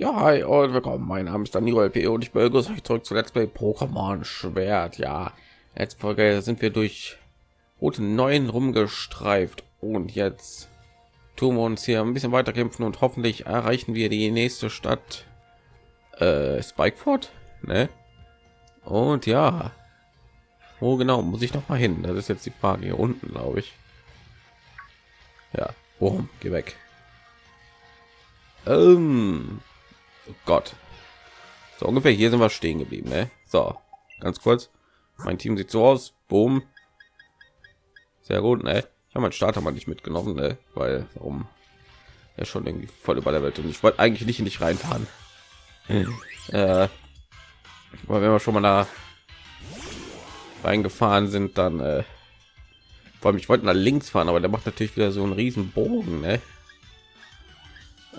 Ja, hi und willkommen. Mein Name ist Daniel LP und ich begrüße euch zurück zu Let's Play Pokémon Schwert. Ja, letzte Folge sind wir durch Route 9 rumgestreift und jetzt tun wir uns hier ein bisschen weiter kämpfen und hoffentlich erreichen wir die nächste Stadt äh, Spikeford, ne? Und ja, wo genau muss ich noch mal hin? Das ist jetzt die Frage hier unten, glaube ich. Ja, worum? Geh weg. Ähm, oh Gott. So ungefähr hier sind wir stehen geblieben. Ne? So, ganz kurz. Mein Team sieht so aus. Boom. Sehr gut. Ne? Ich habe meinen Starter mal nicht mitgenommen, ne? weil warum? Er schon irgendwie voll über der Welt und ich wollte eigentlich nicht nicht reinfahren. äh, wenn wir schon mal da reingefahren sind, dann äh, vor allem ich wollte nach links fahren, aber der macht natürlich wieder so einen riesen Bogen. Ne?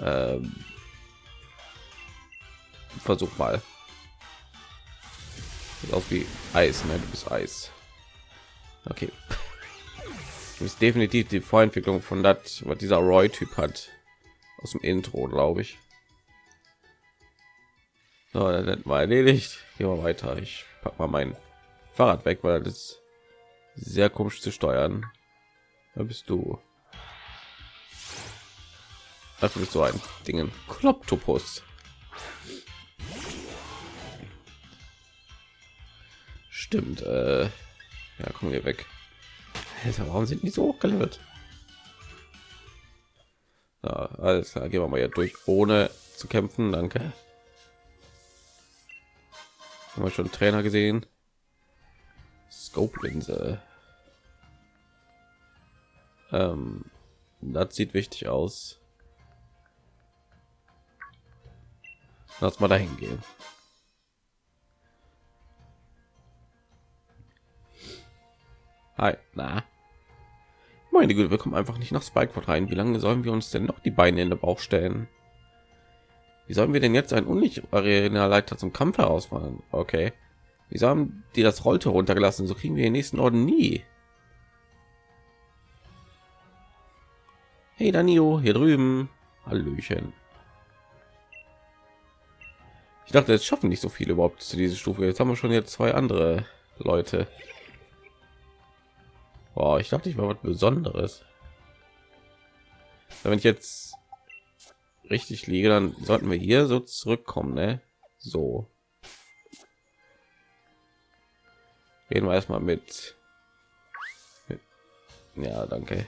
Ähm, versuch mal. Sieht aus wie Eis, ne? Du bist Eis. Okay. Du bist definitiv die Vorentwicklung von das, was dieser Roy-Typ hat. Aus dem Intro, glaube ich. So, dann war erledigt. Gehen wir weiter. Ich pack mal mein Fahrrad weg, weil das sehr komisch zu steuern. Da bist du. Ist so ein Dingen. Kloptopus. Stimmt. Äh, ja, kommen wir weg. Alter, warum sind die so hochgelevelt? Ja, alles klar, gehen wir mal hier durch, ohne zu kämpfen. Danke. Haben wir schon Trainer gesehen? Scope-Linse. Ähm, das sieht wichtig aus. Lass mal dahin gehen. Hi, na. Meine Güte, wir kommen einfach nicht nach Spikeford rein. Wie lange sollen wir uns denn noch die Beine in den Bauch stellen? Wie sollen wir denn jetzt ein unlicht-arena Leiter zum Kampf herausfahren? Okay. Wieso haben die das Rollte runtergelassen? So kriegen wir den nächsten Orden nie. Hey Danio, hier drüben. Hallöchen. Ich dachte, jetzt schaffen nicht so viele überhaupt zu dieser Stufe. Jetzt haben wir schon jetzt zwei andere Leute. Boah, ich dachte, ich war was Besonderes. Wenn ich jetzt richtig liege, dann sollten wir hier so zurückkommen, ne? So. Gehen wir erstmal mit. mit ja, danke.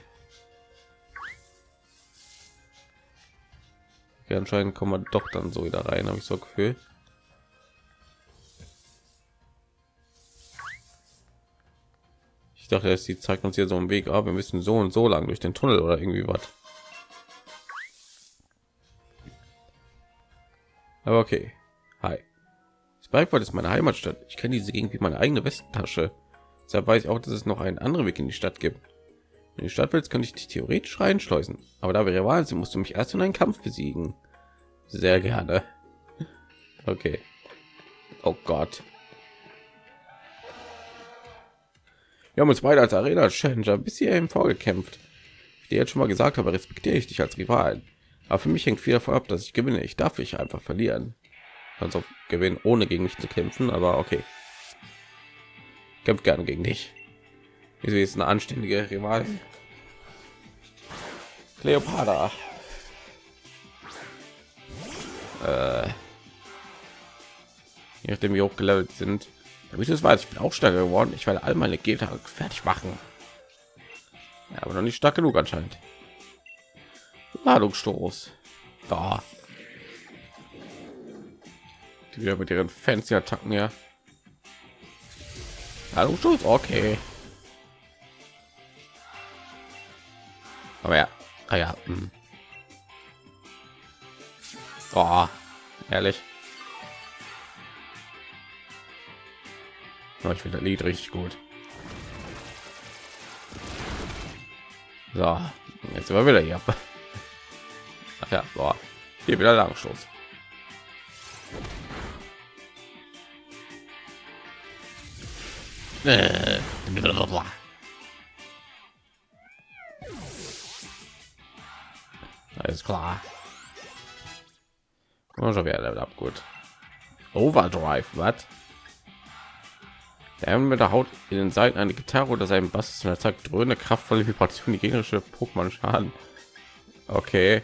Okay, anscheinend kommen wir doch dann so wieder rein, habe ich so Gefühl. Dachte, dass sie zeigt uns hier so einen Weg, aber wir müssen so und so lang durch den Tunnel oder irgendwie was. Aber okay. Hi. Spikeford ist meine Heimatstadt. Ich kenne diese Gegend wie meine eigene Westentasche. Deshalb weiß ich auch, dass es noch einen anderen Weg in die Stadt gibt. Wenn die Stadt willst, könnte ich dich theoretisch reinschleusen. Aber da wäre Wahnsinn, musst du mich erst in einen Kampf besiegen. Sehr gerne. Okay. Oh Gott. Wir haben uns beide als Arena Challenger bis hierhin vorgekämpft. Ich dir jetzt schon mal gesagt habe, respektiere ich dich als Rivalen. Aber für mich hängt viel davon ab, dass ich gewinne. Ich darf ich einfach verlieren. Also gewinnen, ohne gegen mich zu kämpfen, aber okay. Kämpft gerne gegen dich. Wieso ist eine anständige Rival? Cleopatra. Äh, je nachdem wie hochgelevelt sind, damit es weiß, ich bin auch stärker geworden. Ich werde all meine Gegner fertig machen. Ja, aber noch nicht stark genug anscheinend. Ladungsstoß. Da. Die wieder mit ihren fancy Attacken ja. Ladungsstoß, okay. Aber ja, ah ja. Hm. Oh, ehrlich. Oh, ich finde das Lied richtig gut. So, jetzt sind wieder hier. Ach ja, boah. hier wieder Langstoß. Alles klar. Oh, schon wieder Level ab, gut. Overdrive, was? Der mit der Haut in den Seiten eine Gitarre oder seinem Bass und er zeigt dröhne kraftvolle Vibration die gegnerische Pokémon schaden. Okay.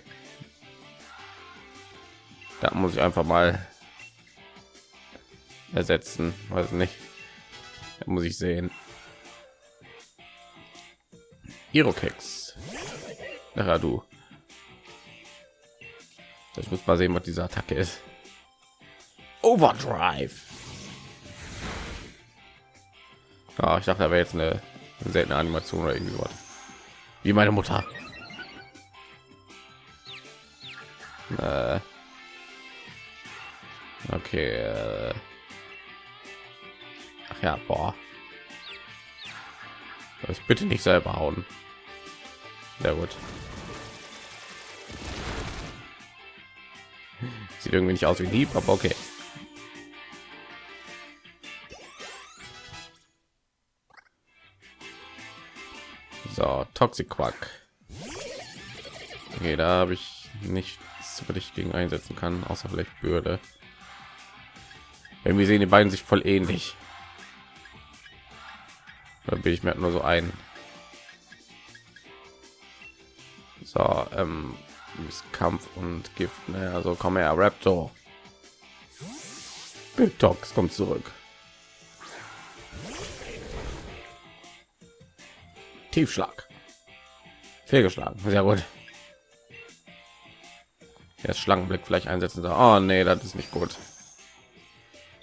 Da muss ich einfach mal ersetzen, weiß nicht. Da muss ich sehen. Irokex. Du. Ich muss mal sehen, was diese Attacke ist. Overdrive. Ja, ich dachte, da wäre jetzt eine seltene Animation oder irgendwie was. Wie meine Mutter. Äh. Okay. Äh. Ach ja, boah. Das bitte nicht selber hauen. Sehr gut. Sieht irgendwie nicht aus wie lieb, aber okay. So, Toxic Quack. Okay, da habe ich nichts, was ich gegen einsetzen kann, außer vielleicht Bürde. Irgendwie sehen die beiden sich voll ähnlich. Da bin ich mir nur so ein. So, ähm, Kampf und Gift. Ne? Also komm her, Raptor. Big kommt zurück. Tiefschlag. Fehlgeschlagen. Sehr gut. Jetzt Schlangenblick vielleicht einsetzen soll. Oh nee, das ist nicht gut.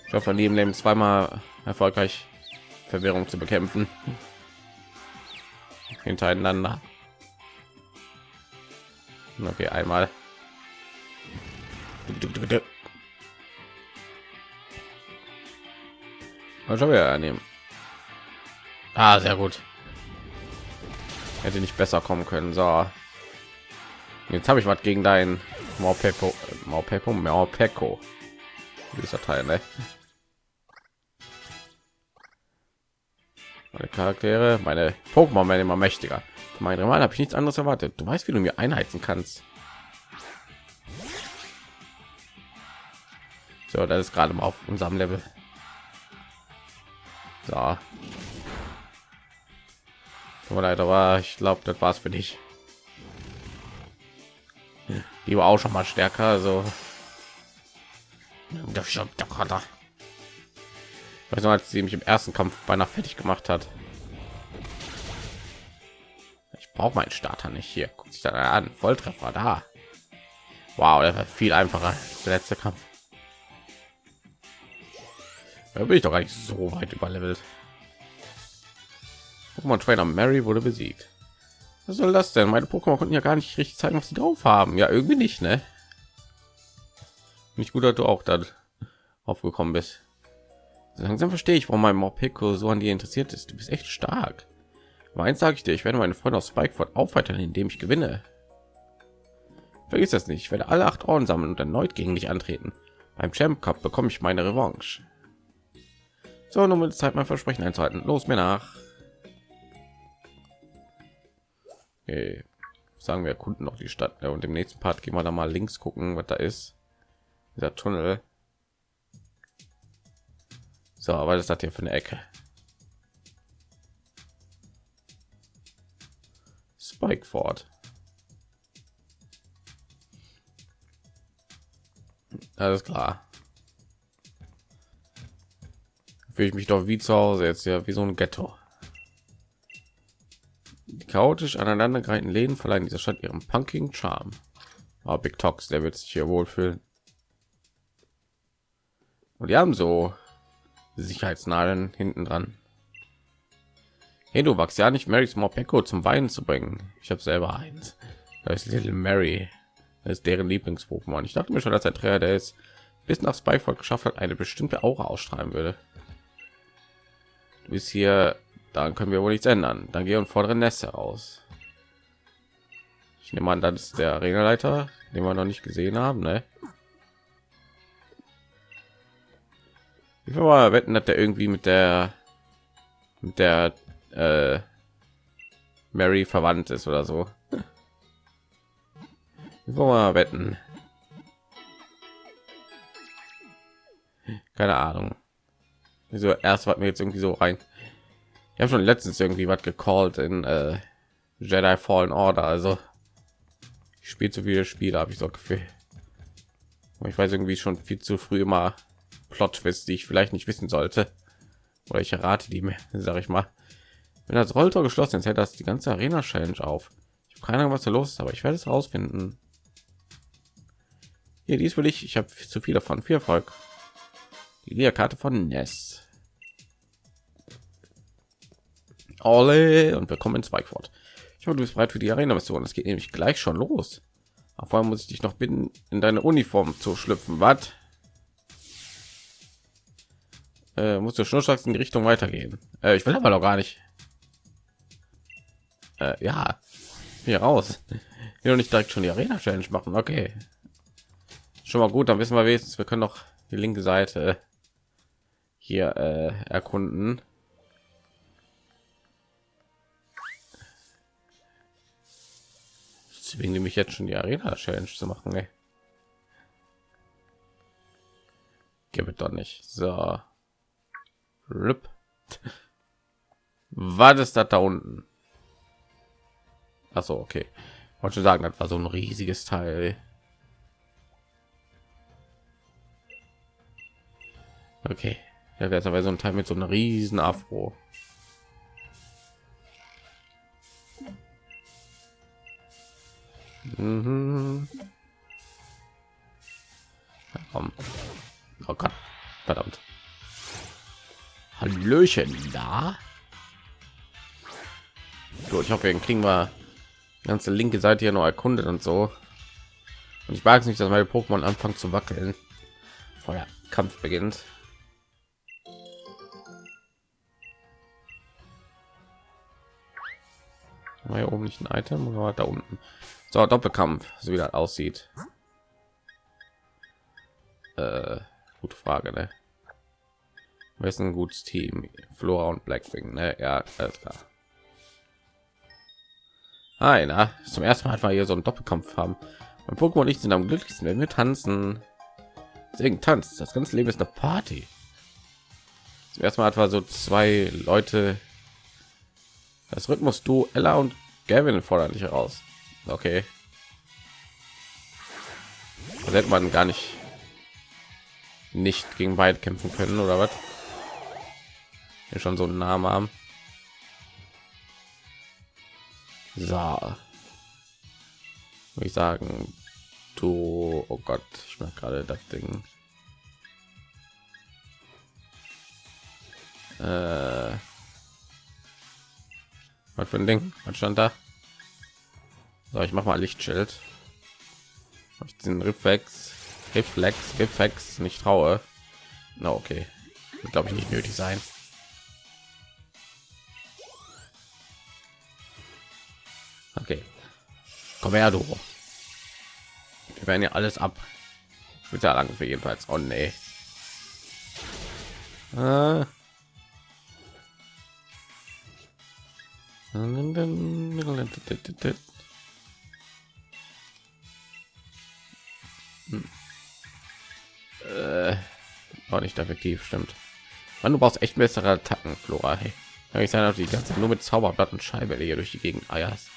Ich hoffe, neben Leben zweimal erfolgreich Verwirrung zu bekämpfen. Hintereinander. Okay, einmal. Was soll wir nehmen? Ah, sehr gut. Hätte nicht besser kommen können. So. Jetzt habe ich was gegen dein Morpeko, Morpeko. Dieser Teil, ne? Meine Charaktere, meine Pokémon werden immer mächtiger. Mein Mal habe ich nichts anderes erwartet. Du weißt, wie du mir einheizen kannst. So, das ist gerade mal auf unserem Level. So. Tut leid, aber ich glaube, das war's für dich. Die war auch schon mal stärker, also. Weiß noch, als sie mich im ersten Kampf beinahe fertig gemacht hat. Ich brauche meinen Starter nicht hier. Guckt sich da an. Volltreffer da. Wow, das war viel einfacher. Der letzte Kampf. Da bin ich doch gar nicht so weit überlevelt. Pokémon Trainer Mary wurde besiegt. Was soll das denn? Meine Pokémon konnten ja gar nicht richtig zeigen, was sie drauf haben. Ja, irgendwie nicht, ne? Nicht gut, dass du auch da aufgekommen bist. Langsam verstehe ich, warum mein Morpeko so an dir interessiert ist. Du bist echt stark. Aber eins sage ich dir, ich werde meine Freunde aus Spikeford aufweitern, indem ich gewinne. Vergiss das nicht, ich werde alle acht Orden sammeln und erneut gegen dich antreten. Beim Champ Cup bekomme ich meine Revanche. So, nun wird Zeit, mein Versprechen einzuhalten. Los mir nach. Okay. Sagen wir erkunden noch die Stadt ja, und im nächsten Part gehen wir da mal links gucken, was da ist. Dieser Tunnel. So, aber das hat hier für eine Ecke. Spike fort. Alles klar. Fühle ich mich doch wie zu Hause jetzt ja wie so ein Ghetto. Chaotisch aneinandergereihten Läden verleihen dieser Stadt ihrem punkigen Charme. Oh, Big Tox, der wird sich hier wohlfühlen. Und die haben so Sicherheitsnadeln hinten dran. Hey, du wachst ja nicht Marys Morpeko zum Weinen zu bringen. Ich habe selber eins. Da ist Little Mary. Das ist deren Lieblings-Pokémon. Ich dachte mir schon, dass der Trainer, der es bis nach Spyford geschafft hat, eine bestimmte Aura ausstrahlen würde. Du bist hier, dann können wir wohl nichts ändern. Dann gehen und fordere Nest heraus. Ich nehme an, das ist der Arenaleiter, den wir noch nicht gesehen haben, ne? Ich will mal wetten, dass der irgendwie mit der mit der äh, Mary verwandt ist oder so. Ich will mal wetten. Keine Ahnung. Wieso erst war mir jetzt irgendwie so rein. Ich habe schon letztens irgendwie was gecallt in äh, Jedi Fallen Order. Also ich spiele zu viele Spiele, habe ich so Gefühl. Ich weiß irgendwie schon viel zu früh immer plot die ich vielleicht nicht wissen sollte. Oder ich errate die mir, sage ich mal. Wenn das Rolltor geschlossen ist, hält das die ganze Arena Challenge auf. Ich habe keine Ahnung, was da los ist, aber ich werde es rausfinden. Hier, dies will ich. Ich habe zu viel davon. Viel Erfolg. Die Karte von Ness. Alle und willkommen in Spikeford. Ich hoffe, du bist bereit für die Arena-Mission. Es geht nämlich gleich schon los. Auf einmal muss ich dich noch bitten, in deine Uniform zu schlüpfen. Was? Äh, musst du schnurstracks in die Richtung weitergehen. Äh, ich will aber noch gar nicht. Äh, ja, hier raus. Hier noch nicht direkt schon die Arena Challenge machen. Okay, schon mal gut. Dann wissen wir wenigstens, wir können noch die linke Seite hier äh, erkunden. Deswegen nehme ich jetzt schon die Arena Challenge zu machen. Ey. Gib es doch nicht. So. Rip. Was ist das da unten? Achso, okay. Wollte schon sagen, das war so ein riesiges Teil. Okay. Ja, wäre so ein Teil mit so einer riesen Afro. Mhm. komm. Oh Gott. Verdammt. Hallöchen da. Gut, ich hoffe, wir kriegen wir die ganze linke Seite hier noch erkundet und so. Und ich mag es nicht, dass meine Pokémon anfangen zu wackeln, vor der Kampf beginnt. War hier oben nicht ein Item oder da unten? So, Doppelkampf, so wie das aussieht. Äh, gute Frage, ne? Wer ist ein gutes Team? Flora und Blackwing, ne? Ja, alles klar. Hi, na, zum ersten Mal einfach hier so einen Doppelkampf haben. Mein Pokémon und ich sind am glücklichsten, wenn wir tanzen. Deswegen tanzt. Das ganze Leben ist eine Party. Zum ersten Mal etwa so zwei Leute das Rhythmus du Ella und Gavin fordern dich heraus. Okay. Das hätte man gar nicht nicht gegen beide kämpfen können oder was? Hier schon so einen Namen haben. So. Würde ich sagen, du, oh Gott, ich mache gerade das Ding. Äh, was für ein Ding? Was stand da? So, ich mach mal Lichtschild. Ich den Reflex, Reflex, Reflex nicht traue. Na okay, glaube ich nicht nötig sein. Okay, komm her, du. Wir werden ja alles ab. Später lang für jedenfalls. Oh nee. Äh, auch nicht effektiv, stimmt. Man, du brauchst echt bessere Attacken, Flora. Hey. Kann ich sein, dass die ganze nur mit Zauberblatt und Scheibe hier durch die Gegend eierst.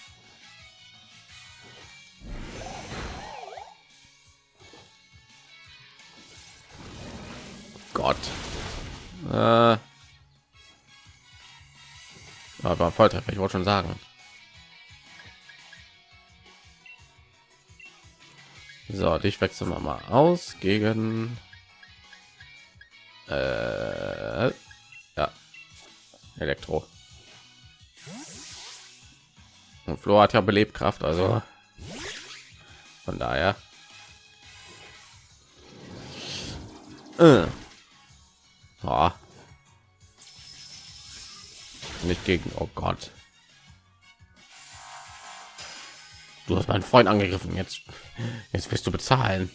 Gott. Äh. Aber Volltreffer, ich wollte schon sagen. So, dich wechseln wir mal aus gegen äh, ja, Elektro. Und Flo hat ja Belebkraft, also von daher. Äh. Oh nicht gegen oh gott du hast meinen freund angegriffen jetzt jetzt wirst du bezahlen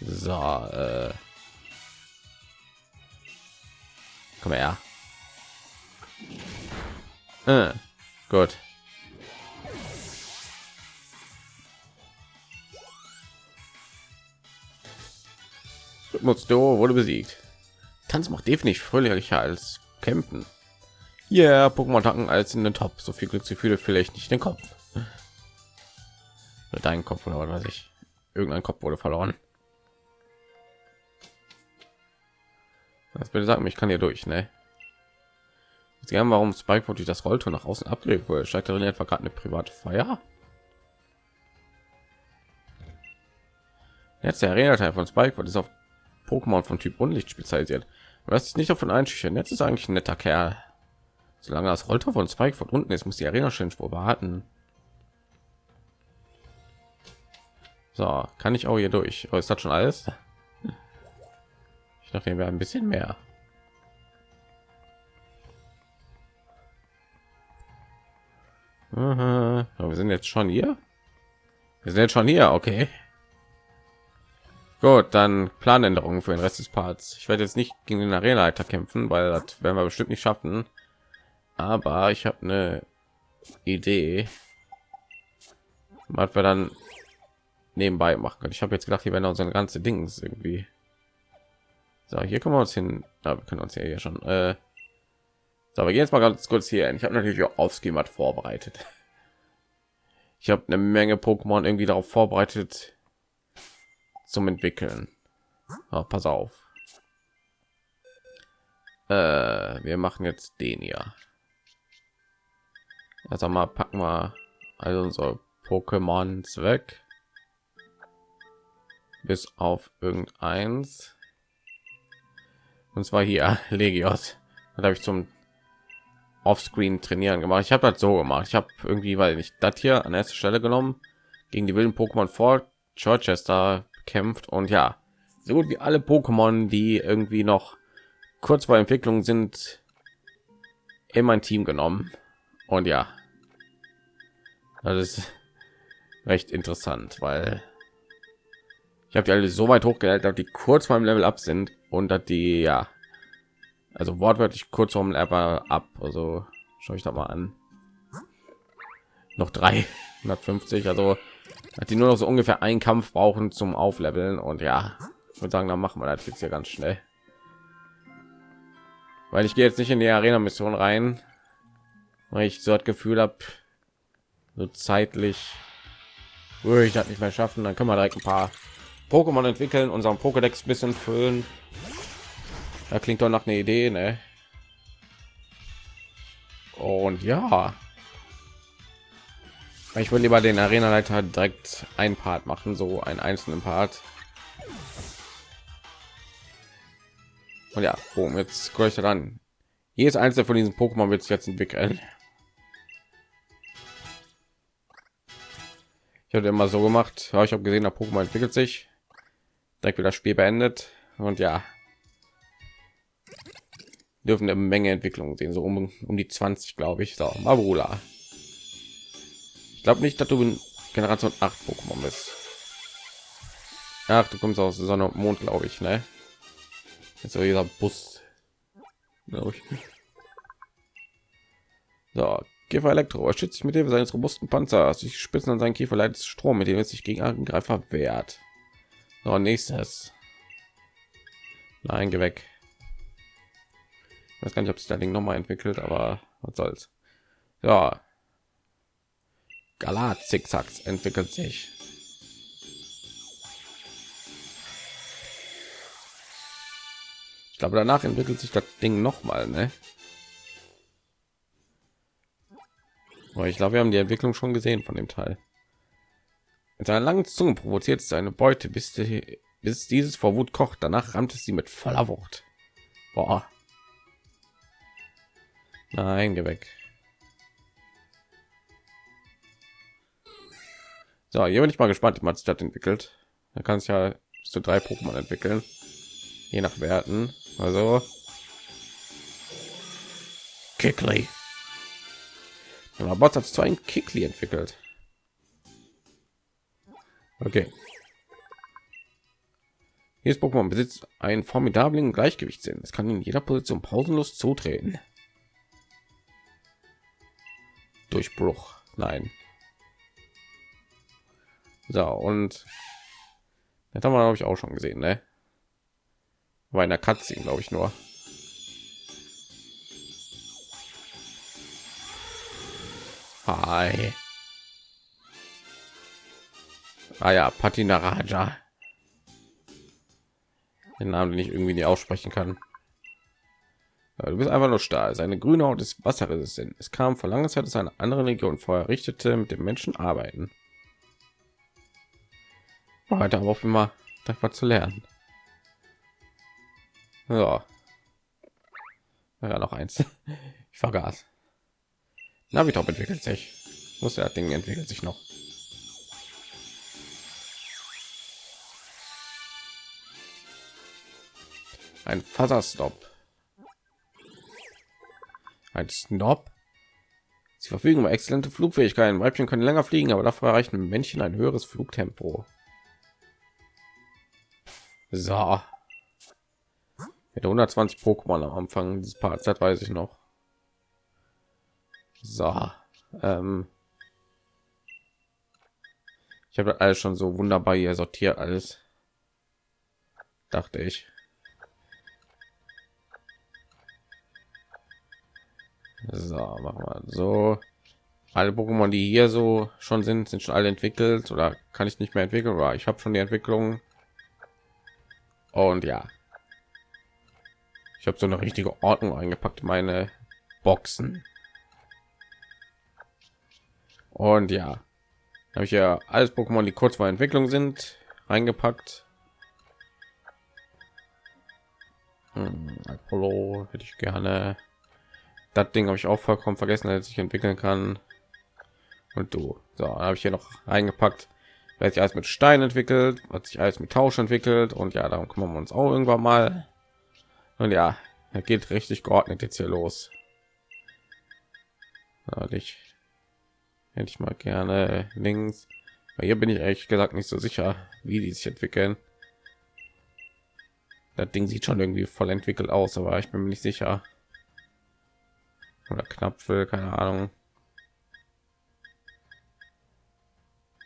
so äh. Her äh, gut Rhythmus Duo wurde besiegt. Tanz macht definitiv fröhlicher als kämpfen. Ja, yeah, Pokémon Tacken als in den Top. So viel Glücksgefühle vielleicht nicht den Kopf. Dein Kopf oder was weiß ich. Irgendein Kopf wurde verloren. Das bitte sagen, ich kann hier durch, ne? Jetzt gerne, warum Spike durch das Rolltor nach außen abgelegt wurde. Steigt darin etwa gerade eine private Feier? Jetzt der Arena-Teil von Spike ist auf Pokémon von Typ Unlicht spezialisiert. Was ist nicht davon einschüchtern. Jetzt ist eigentlich ein netter Kerl. Solange das Rolltor von Spike von unten ist, muss die Arena schön wohl warten. So, kann ich auch hier durch. Oh, ist das schon alles? Ich dachte, wir ein bisschen mehr. Aha. wir sind jetzt schon hier. Wir sind jetzt schon hier, okay. Gut, dann Planänderungen für den Rest des Parts. Ich werde jetzt nicht gegen den Arena-Leiter kämpfen, weil das werden wir bestimmt nicht schaffen. Aber ich habe eine Idee, was wir dann nebenbei machen können. Ich habe jetzt gedacht, hier werden unsere ganze Dings irgendwie. So, hier können wir uns hin. Ja, wir können uns ja hier schon. Äh, so, wir gehen jetzt mal ganz kurz hier hin. Ich habe natürlich auch auf Schemat vorbereitet. Ich habe eine Menge Pokémon irgendwie darauf vorbereitet, zum entwickeln oh, pass auf äh, wir machen jetzt den ja also mal packen wir also unsere pokémons weg bis auf irgendeins und zwar hier legios. Da habe ich zum offscreen trainieren gemacht. Ich habe das so gemacht. Ich habe irgendwie weil ich das hier an erster stelle genommen gegen die wilden pokémon vor Chichester kämpft. Und ja, so gut wie alle Pokémon, die irgendwie noch kurz vor Entwicklung sind, in mein Team genommen. Und ja, das ist recht interessant, weil ich habe die alle so weit hochgehalten, die kurz beim Level ab sind und dass die ja, also wortwörtlich kurz Level ab. Also schaue ich da mal an. Noch 350, also hat die nur noch so ungefähr einen Kampf brauchen zum Aufleveln und ja, ich würde sagen, dann machen wir das jetzt hier ganz schnell, weil ich gehe jetzt nicht in die Arena-Mission rein, weil ich so das Gefühl habe, so zeitlich würde ich das nicht mehr schaffen. Dann können wir direkt ein paar Pokémon entwickeln, unseren Pokédex bisschen füllen. Da klingt doch nach einer Idee, ne? Und ja, ich will lieber den Arena-Leiter direkt ein Part machen, so einen einzelnen Part. Und ja, boom, jetzt ich dann. Jedes einzelne von diesen Pokémon wird sich jetzt entwickeln. Ich hatte immer so gemacht, ja, ich habe gesehen, der Pokémon entwickelt sich, direkt wieder das Spiel beendet und ja, dürfen eine Menge Entwicklung sehen, so um, um die 20, glaube ich. So, Mabula. Ich glaube nicht, dass du in Generation 8 Pokémon bist. Ach, du kommst aus Sonne und Mond, glaube ich, ne? So dieser Bus. Ich. So, Käfer Elektro er schützt sich mit Hilfe seines robusten Panzers. Die Spitzen an seinen Kiefer leitet Strom, mit dem es sich gegen Angreifer wehrt. So, nächstes. Nein, geh weg. Ich weiß gar nicht, ob sich das Ding noch mal entwickelt, aber was soll's. Ja, Galat Zickzacks entwickelt sich. Ich glaube, danach entwickelt sich das Ding noch mal, ne? Ich glaube, wir haben die Entwicklung schon gesehen von dem Teil. Mit seiner langen Zunge provoziert seine Beute, bis, die, bis dieses vor Wut kocht. Danach rammt es sie mit voller Wucht. Boah. Nein, geh weg. So, hier bin ich mal gespannt, wie man sich das entwickelt. Da kann es ja bis zu drei Pokémon entwickeln, je nach Werten. Also Kickly. Aber Bots hat zu ein Kickly entwickelt. Okay. Jedes Pokémon besitzt einen formidablen Gleichgewichtssinn. Es kann in jeder Position pausenlos zutreten. Durchbruch. Nein. So, und das haben wir, glaube ich, auch schon gesehen, ne? Bei einer Katze, glaube ich nur. Hi. Ah ja, Patina Raja. Den Namen, den ich irgendwie nicht aussprechen kann. Du bist einfach nur starr. Seine grüne Haut ist wasserresistent. Es kam vor langer Zeit aus einer anderen Region vorher richtete mit dem Menschen arbeiten. Heute aber auch immer das zu lernen. Ja. Ja, noch eins. Ich vergaß. Navitop entwickelt sich. Muss ja Ding entwickelt sich noch. Ein Faserstop. Ein Snob. Sie verfügen über exzellente Flugfähigkeiten. Weibchen können länger fliegen, aber dafür erreichen Männchen ein höheres Flugtempo. So. Hätte 120 Pokémon am Anfang dieses Parts, das weiß ich noch. So. Ähm ich habe alles schon so wunderbar hier sortiert alles. Dachte ich. So, machen wir so. Alle Pokémon, die hier so schon sind, sind schon alle entwickelt oder kann ich nicht mehr entwickeln, aber ich habe schon die Entwicklung. Und ja, ich habe so eine richtige Ordnung eingepackt, meine Boxen. Und ja, habe ich ja alles Pokémon, die kurz vor Entwicklung sind, reingepackt. Hm, Apollo hätte ich gerne das Ding habe ich auch vollkommen vergessen, dass ich entwickeln kann. Und du, so habe ich hier noch eingepackt, weil sich alles mit Stein entwickelt, hat sich alles mit Tausch entwickelt und ja, darum kümmern wir uns auch irgendwann mal. Und ja, er geht richtig geordnet jetzt hier los. ich hätte ich mal gerne links. Weil hier bin ich ehrlich gesagt nicht so sicher, wie die sich entwickeln. Das Ding sieht schon irgendwie voll entwickelt aus, aber ich bin mir nicht sicher oder knapp für keine Ahnung.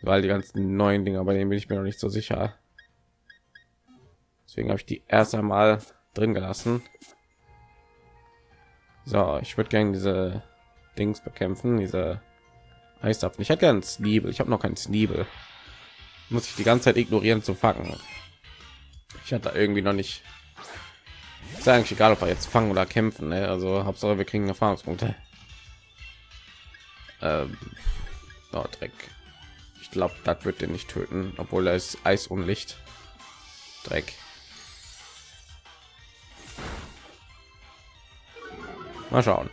Weil die ganzen neuen Dinger, bei denen bin ich mir noch nicht so sicher. Deswegen habe ich die erst einmal drin gelassen. So, ich würde gerne diese Dings bekämpfen, diese Eisapfen. Ich hätte gerne Sneebel. Ich habe noch keinen Sneebel. Muss ich die ganze Zeit ignorieren zu fangen. Ich hatte irgendwie noch nicht ist eigentlich egal, ob wir jetzt fangen oder kämpfen. Ne? Also Hauptsache wir kriegen Erfahrungspunkte. Ähm, oh, Dreck. Ich glaube, das wird den nicht töten, obwohl er ist Eis und Licht. Dreck. Mal schauen.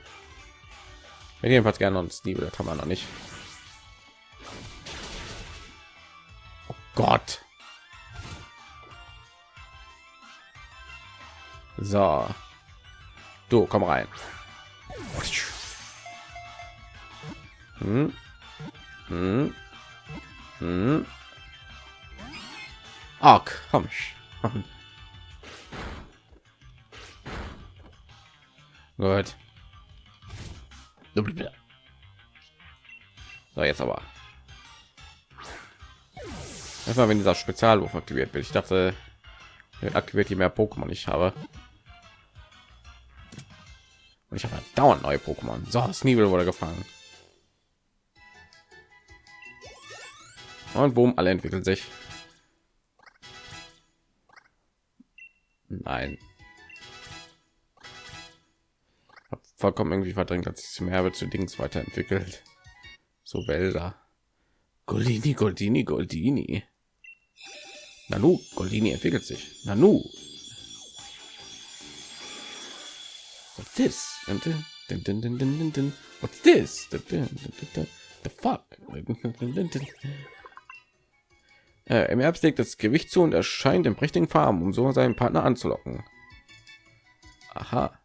Wir jedenfalls gerne uns die das haben wir noch nicht. Oh Gott. So. Du, komm rein. Hm. Hm. Hm. Ach, komm. Gut. So, jetzt aber. Erstmal, wenn dieser Spezialwurf aktiviert wird. Ich dachte, aktiviert je mehr Pokémon ich habe. Und ich habe dauernd neue Pokémon. So, Sneebel wurde gefangen. Und boom, alle entwickeln sich. Nein. Hab vollkommen irgendwie verdrängt, dass sich mehr zu Dings weiterentwickelt. So Wälder. Goldini, Goldini, Goldini. Nanu, Goldini entwickelt sich. Nanu, What's this? What's this? The fuck? Äh, Im Herbst legt das Gewicht zu und erscheint in prächtigen Farben, um so seinen Partner anzulocken. Aha.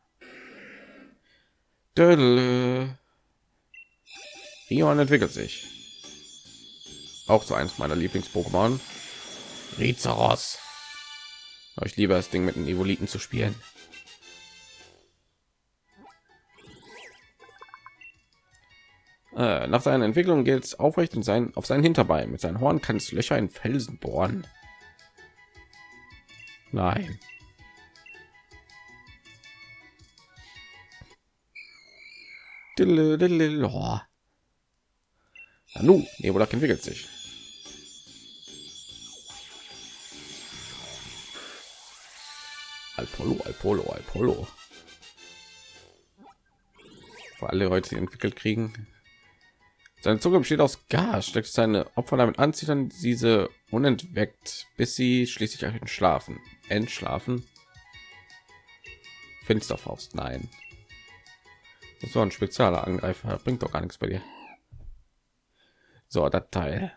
Dödel. Rion entwickelt sich. Auch so eins meiner Lieblings-Pokémon. Rizaros. Ich liebe das Ding mit den Evoliten zu spielen. Äh, nach seiner Entwicklung geht es aufrecht und sein auf sein Hinterbein. Mit seinen Horn kann es Löcher in Felsen bohren. Nein. Nanu, Nebulak entwickelt sich. Alpolo, Alpolo, Alpolo. Für alle Leute, entwickelt kriegen, seine Zunge besteht aus Gas, steckt seine Opfer damit anzieht, dann diese unentweckt, bis sie schließlich entschlafen. Entschlafen. Finsterfaust, nein. Das war ein spezieller Angreifer, bringt doch gar nichts bei dir. So, das Teil.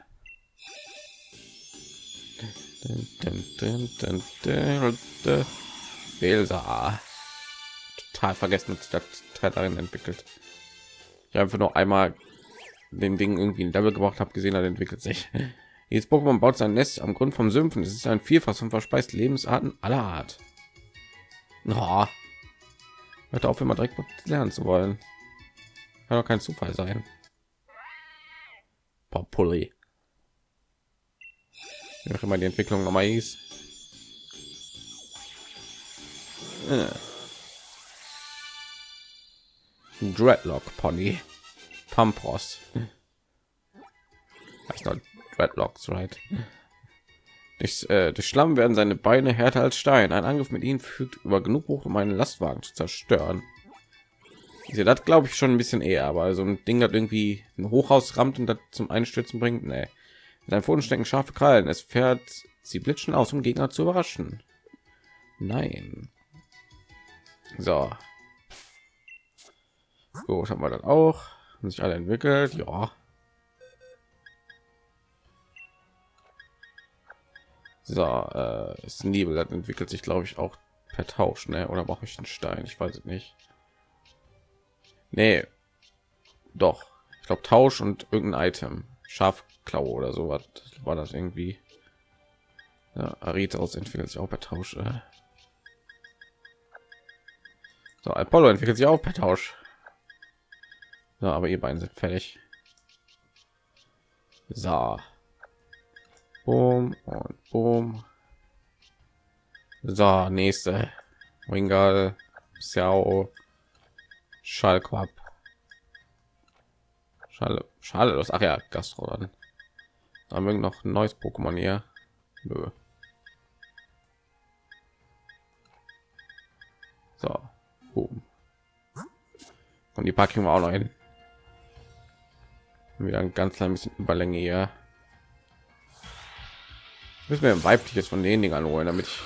Belsa. Total vergessen, dass das Teil darin entwickelt. Ich habe einfach nur einmal den Ding irgendwie ein Level gebracht habe, gesehen, hat entwickelt sich. Jetzt Pokémon baut sein Nest am Grund vom Sümpfen. Es ist ein Vielfach und verspeist Lebensarten aller Art. Oh. Hört auf, immer direkt lernen zu wollen. Kann doch kein Zufall sein. Populi. Wie auch immer die Entwicklung nochmal hieß. Äh. Dreadlock Pony. Pampros. Das noch Dreadlocks, right? Durch, äh, durch Schlamm werden seine Beine härter als Stein. Ein Angriff mit ihnen fügt über genug hoch, um einen Lastwagen zu zerstören. Ich das glaube ich schon ein bisschen eher, aber so ein Ding hat irgendwie ein Hochhaus rammt und das zum Einstürzen bringt. Nee. In seinen Pfoten stecken scharfe Krallen. Es fährt sie blitzen aus, um Gegner zu überraschen. Nein. So. Gut, haben wir dann auch. Haben sich alle entwickelt. Ja. So, äh, ist Nebel, das entwickelt sich, glaube ich, auch per Tausch, ne? Oder brauche ich einen Stein? Ich weiß es nicht. Nee. Doch. Ich glaube Tausch und irgendein Item. Schafklaue oder so was war das irgendwie. Ja, Aritos entwickelt sich auch per Tausch. Äh. So, Apollo entwickelt sich auch per Tausch. Ja, aber ihr beiden sind fertig. So. Boom und boom. So, nächste. Wingal, Xiao, Schallquab. Schale, Schale, das ach ja, Gastro dann. Haben wir noch ein neues Pokémon hier? Nö. So, boom. Und die packen wir auch noch hin. Wieder ein ganz klein bisschen Überlänge hier. Müssen wir ein weibliches von den Dingern holen, damit ich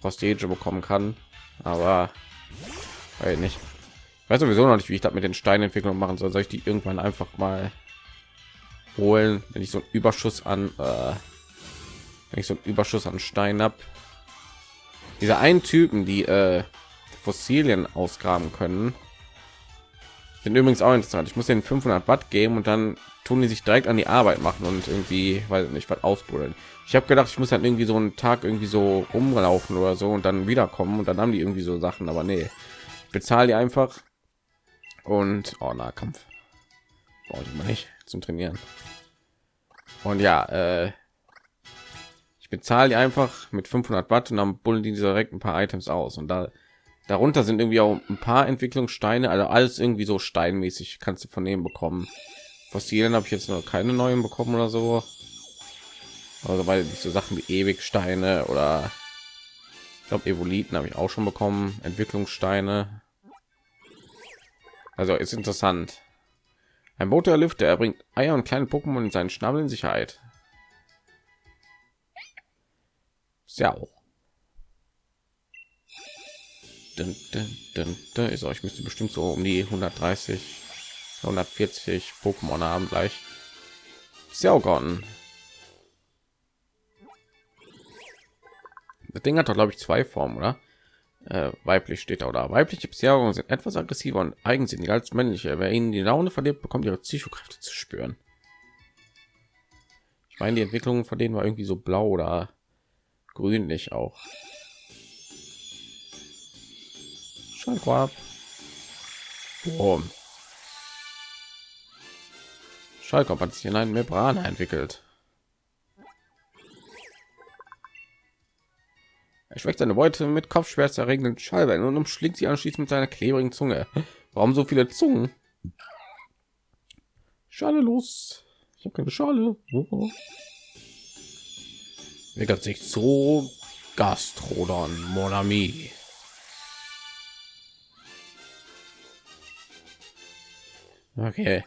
Prostage bekommen kann. Aber weil nicht. Ich weiß sowieso noch nicht, wie ich das mit den Steinentwicklungen machen soll. Soll ich die irgendwann einfach mal holen, wenn ich so einen Überschuss an, äh, wenn ich so einen Überschuss an Stein habe. Diese einen Typen, die äh, Fossilien ausgraben können, sind übrigens auch interessant. Ich muss den 500 Watt geben und dann tun die sich direkt an die Arbeit machen und irgendwie, weil nicht was ausbuddeln. Ich habe gedacht, ich muss dann irgendwie so einen Tag irgendwie so rumlaufen oder so und dann wiederkommen und dann haben die irgendwie so Sachen, aber nee, bezahle die einfach und oh, Nahkampf brauche ich mal nicht zum Trainieren. Und ja, äh, ich bezahle die einfach mit 500 Watt und dann bullen die direkt ein paar Items aus und da darunter sind irgendwie auch ein paar Entwicklungssteine, also alles irgendwie so steinmäßig kannst du von denen bekommen. Fossilien habe ich jetzt noch keine neuen bekommen oder so. Also weil nicht so Sachen wie Ewigsteine oder ich glaube Evoliten habe ich auch schon bekommen, Entwicklungssteine. Also ist interessant. Ein Boot der Lüfte, er bringt Eier und kleine Pokémon in seinen Schnabel in Sicherheit. Ja auch. Dun, dun, dun, dun. Ist euch müsste bestimmt so um die 130, 140 Pokémon haben gleich. Gone. Das Ding hat doch glaube ich zwei Formen, oder? äh, weiblich steht da oder weibliche Beziehungen sind etwas aggressiver und eigensinniger als männliche. Wer ihnen die Laune verliert, bekommt ihre Psychokräfte zu spüren. Ich meine, die Entwicklung von denen war irgendwie so blau oder grünlich auch. Schallquab. Boom. Schallquab hat sich in einen Membran entwickelt. Er schwächt seine Beute mit Kopfschmerzerregenden Schallwellen und umschlingt sie anschließend mit seiner klebrigen Zunge. Warum so viele Zungen? Schale los. Ich habe keine Schale. Oh. Wickelt sich so Gastrodon Monami. Okay.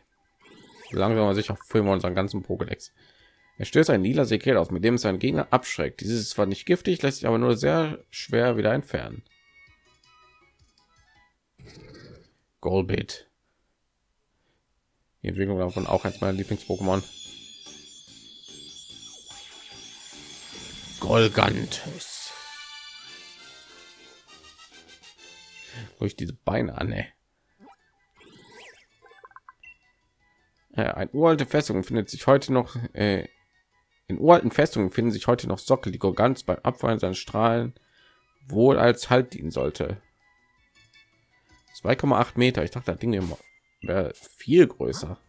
Langsam mal sicher füllen wir unseren ganzen Pokédex. Er stößt ein lila Sekel auf, mit dem es seinen Gegner abschreckt. Dieses ist zwar nicht giftig, lässt sich aber nur sehr schwer wieder entfernen. Golbit. Die Entwicklung davon auch eins meiner Lieblings-Pokémon. Golgantes. Durch diese Beine an, ey. Ja, ein uralte Festung findet sich heute noch äh, in uralten Festungen finden sich heute noch Sockel, die Gorgans beim Abfallen seiner Strahlen wohl als Halt dienen sollte. 2,8 Meter. Ich dachte, das Ding wäre viel größer.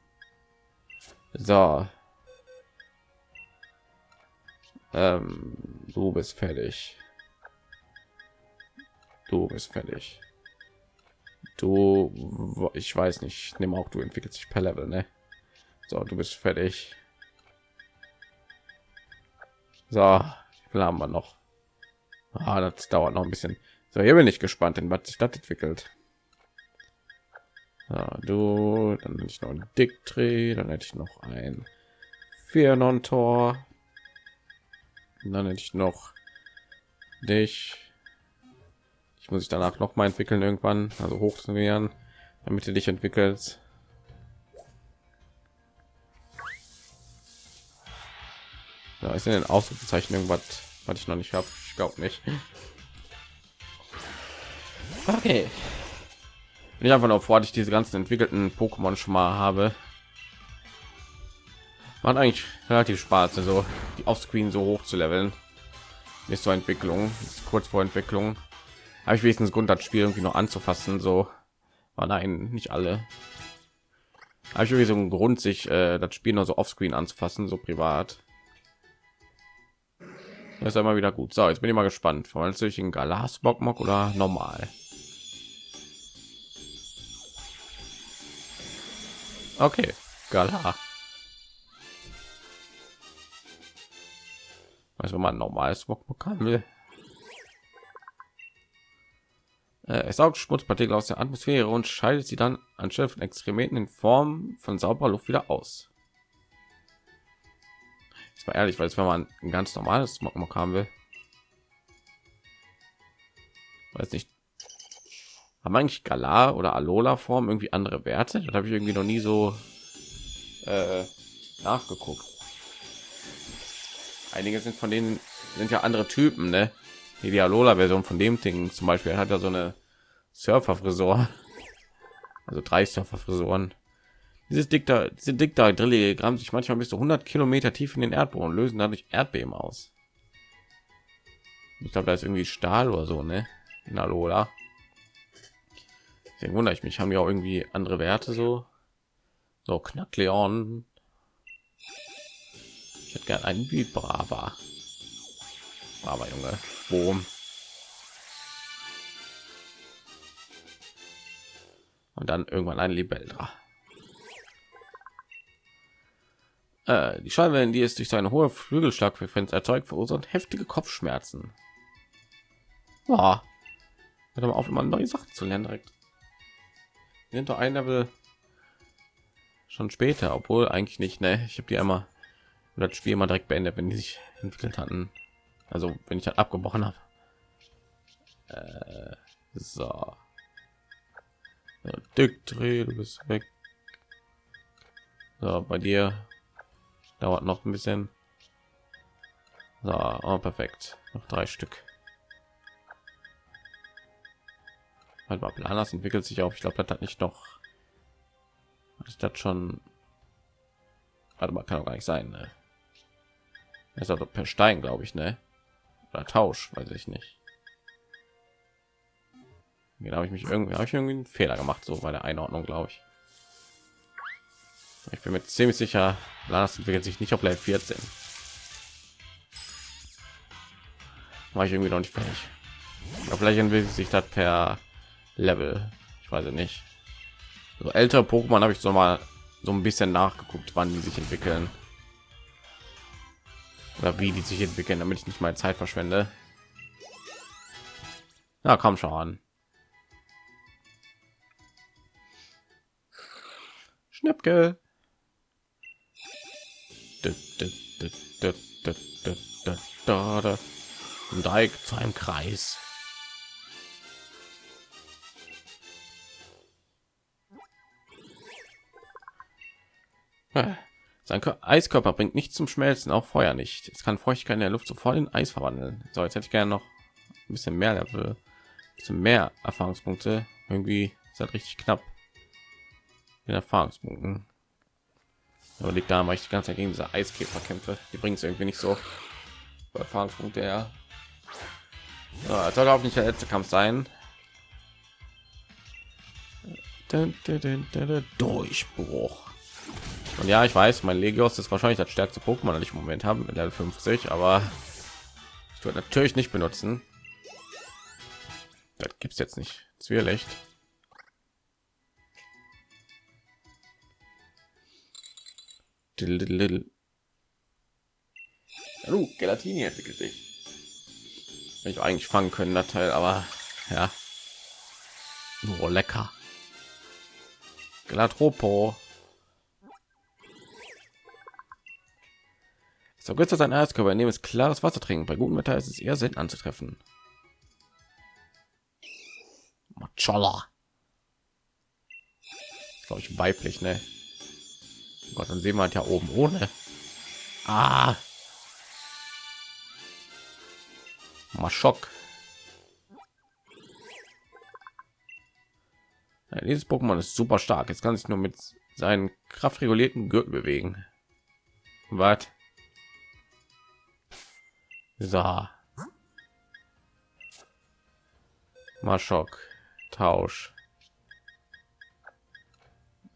So. Ähm, du bist fertig. Du bist fertig. Du, ich weiß nicht. Nimm auch, du entwickelst sich per Level, ne? So, du bist fertig. So, wie viel haben wir noch? Ah, das dauert noch ein bisschen. So, hier bin ich gespannt, in was sich das entwickelt. Ja, du, dann hätte ich noch ein Dicktree, dann hätte ich noch ein Fiernon Tor. Dann hätte ich noch dich. Ich muss ich danach noch mal entwickeln irgendwann, also hoch zu nähern, damit du dich entwickelst. Da ist in den Ausrufezeichen irgendwas, was ich noch nicht habe. Ich glaube nicht. Okay. Bin ich einfach noch vor, ich diese ganzen entwickelten Pokémon schon mal habe. Macht eigentlich relativ Spaß, also die Offscreen so hoch zu leveln. Ist so Entwicklung, ist kurz vor Entwicklung. Habe ich wenigstens Grund, das Spiel irgendwie noch anzufassen. So, war nein, nicht alle. Habe ich irgendwie so einen Grund, sich äh, das Spiel nur so Offscreen anzufassen, so privat. Das ist immer wieder gut. So, jetzt bin ich mal gespannt. Verwandelst du in Galas Bockmock oder normal? Okay, Gala. Weiß wenn man normales Bockmock haben will. Äh, es saugt Schmutzpartikel aus der Atmosphäre und scheidet sie dann anstelle von Exkrementen in Form von sauberer Luft wieder aus mal ehrlich, weil es wenn man ein ganz normales Smogmog haben will, weiß nicht, haben eigentlich Galar oder Alola Form irgendwie andere Werte? Das habe ich irgendwie noch nie so äh, nachgeguckt. Einige sind von denen sind ja andere Typen, ne? Die Alola Version von dem Ding zum Beispiel hat ja so eine Surfer Frisur, also drei Surfer Frisuren. Dieses Dikta, diese Dikta Drillige graben sich manchmal bis zu 100 Kilometer tief in den Erdboden und lösen dadurch Erdbeben aus. Ich glaube, da ist irgendwie Stahl oder so, ne? In Alola. Deswegen wundere ich mich, haben ja auch irgendwie andere Werte so. So Knackleon. Ich hätte gerne einen wie Brava. Brava Junge. Boom. Und dann irgendwann ein Libeldra. Äh, die Schallwellen, die es durch seine hohe Flügelschlagfrequenz erzeugt, verursacht heftige Kopfschmerzen. Ja, hört mal auf, immer neue Sachen zu lernen direkt. Wir sind doch ein Level schon später, obwohl eigentlich nicht. Ne, ich habe die einmal das Spiel mal direkt beendet, wenn die sich entwickelt hatten. Also wenn ich halt abgebrochen habe. Äh, so. Dick, dreh, du bist weg. So, bei dir dauert noch ein bisschen. So, oh, perfekt. Noch drei stück. Halt mal planas entwickelt sich auch ich glaube das hat nicht noch ist das schon warte mal kann auch gar nicht sein ne? ist also per stein glaube ich ne? Oder tausch weiß ich nicht. Genau habe ich mich irgendwie habe ich irgendwie einen fehler gemacht so bei der einordnung glaube ich ich bin mir ziemlich sicher, Lanas entwickelt sich nicht auf Level 14. War ich irgendwie noch nicht fertig. Aber vielleicht entwickelt sich das per Level. Ich weiß nicht. So ältere Pokémon habe ich so mal so ein bisschen nachgeguckt, wann die sich entwickeln oder wie die sich entwickeln, damit ich nicht meine Zeit verschwende. Na komm schon. Schnäppke. Dreieck zu einem Kreis. Sein Eiskörper bringt nicht zum Schmelzen, auch Feuer nicht. Es kann Feuchtigkeit in der Luft sofort in Eis verwandeln. So, jetzt hätte ich gerne noch ein bisschen mehr Level, ein bisschen mehr Erfahrungspunkte. Irgendwie ist das richtig knapp in Erfahrungspunkten. Aber liegt da, weil ich die ganze Zeit gegen diese Eiskäfer kämpfe. Die bringt es irgendwie nicht so. Erfahrungspunkte ja. So, soll auch nicht der letzte Kampf sein. Durchbruch. Und ja, ich weiß, mein Legios ist wahrscheinlich das stärkste Pokémon, das ich im Moment habe mit Level 50, aber ich würde natürlich nicht benutzen. Das gibt es jetzt nicht. Zwirlicht. Hallo, Gelatini entwickelt sich. ich eigentlich fangen können, das Teil, aber ja. Nur lecker. Gelatropo. So kurz sein Erzkörper, indem es klares Wasser trinken. Bei gutem Wetter ist es eher selten anzutreffen. Macholla. Glaube ich weiblich, ne? Gott, dann sehen wir halt ja oben ohne. Ah. Maschok. Ja, dieses Pokémon ist super stark. Jetzt kann sich nur mit seinen kraftregulierten Gürtel bewegen. Was? So. Maschok. Tausch.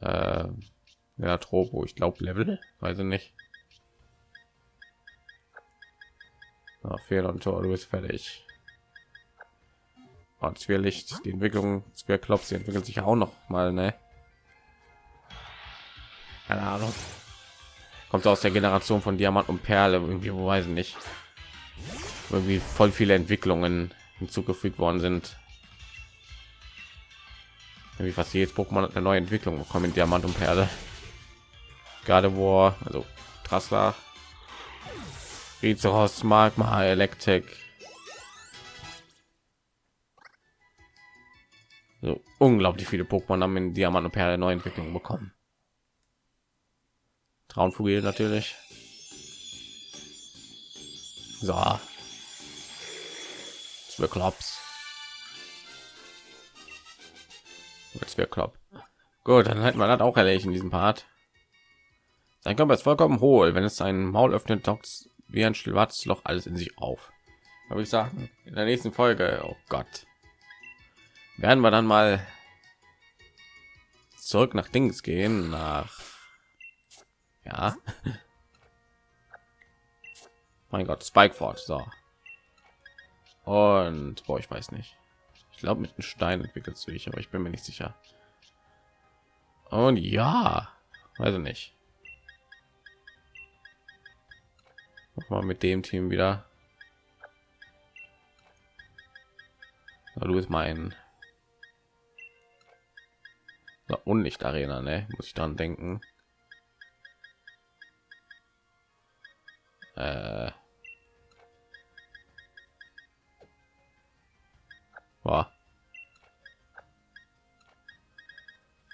Äh, ja, Tropo, ich glaube Level, weiß ich nicht. Ja, Fehler und Tor, du bist fertig. Und Licht, die Entwicklung, Klops, sie entwickelt sich auch noch mal, ne? Keine Ahnung. Kommt aus der Generation von Diamant und Perle, irgendwie, wo weiß ich nicht irgendwie voll viele Entwicklungen hinzugefügt worden sind. Wie fast jedes Pokémon hat eine neue Entwicklung bekommen in Diamant und Perle. Gerade wo also Trassler, Rizeros, Magma, Elektrik. So unglaublich viele Pokémon haben in Diamant und Perle neue Entwicklungen bekommen. Traumvogel natürlich. So, für Klops. Jetzt wäre Klopp. Gut, dann hätten wir das auch erledigt in diesem Part. Sein Körper ist vollkommen hohl. Wenn es sein Maul öffnet, taucht wie ein schwarzes Loch alles in sich auf. Habe ich sagen, in der nächsten Folge, oh Gott, werden wir dann mal zurück nach Dings gehen, nach ja, mein Gott, Spikeford. So, und boah, ich weiß nicht. Ich glaube, mit einem Stein entwickelt sich, aber ich bin mir nicht sicher. Und ja, also nicht. Mal mit dem Team wieder. Na, du bist mein Unlicht Arena, ne? Muss ich dann denken. Äh War.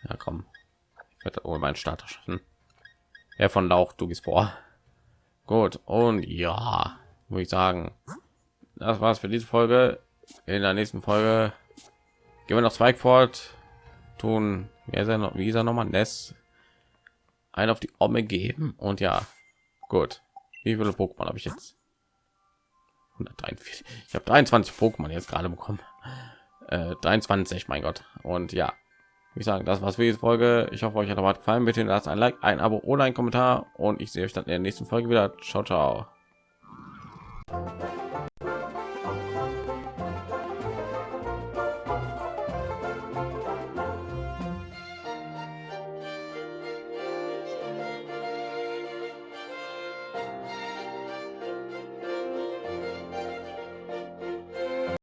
Ja, komm. Ich werde ohne meinen Starter schaffen. Er von Lauch, du gehst vor. Gut, und ja, muss ich sagen, das war's für diese Folge. In der nächsten Folge gehen wir noch Zweig fort, tun, wie er noch, wie ist er noch mal, Ness ein auf die Omme geben und ja, gut. Wie viele Pokémon habe ich jetzt? 143. Ich habe 23 Pokémon jetzt gerade bekommen. Äh, 23, mein Gott. Und ja, ich sagen, das war's für diese Folge. Ich hoffe, euch hat was gefallen. Bitte lasst ein Like, ein Abo oder ein Kommentar und ich sehe euch dann in der nächsten Folge wieder. Ciao, ciao.